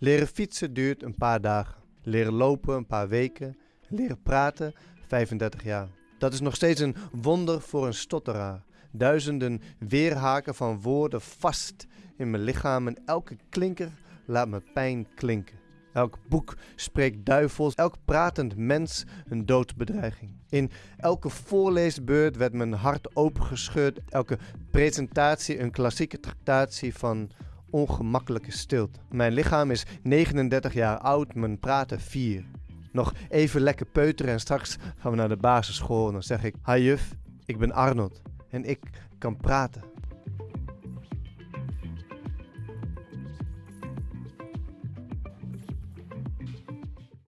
Leren fietsen duurt een paar dagen. Leren lopen een paar weken. Leren praten 35 jaar. Dat is nog steeds een wonder voor een stotteraar. Duizenden weerhaken van woorden vast in mijn lichaam en elke klinker laat me pijn klinken. Elk boek spreekt duivels, elk pratend mens een doodbedreiging. In elke voorleesbeurt werd mijn hart opengescheurd, elke presentatie een klassieke tractatie van ongemakkelijke stilte. Mijn lichaam is 39 jaar oud, mijn praten 4. Nog even lekker peuteren en straks gaan we naar de basisschool en dan zeg ik: Hi juf, ik ben Arnold en ik kan praten.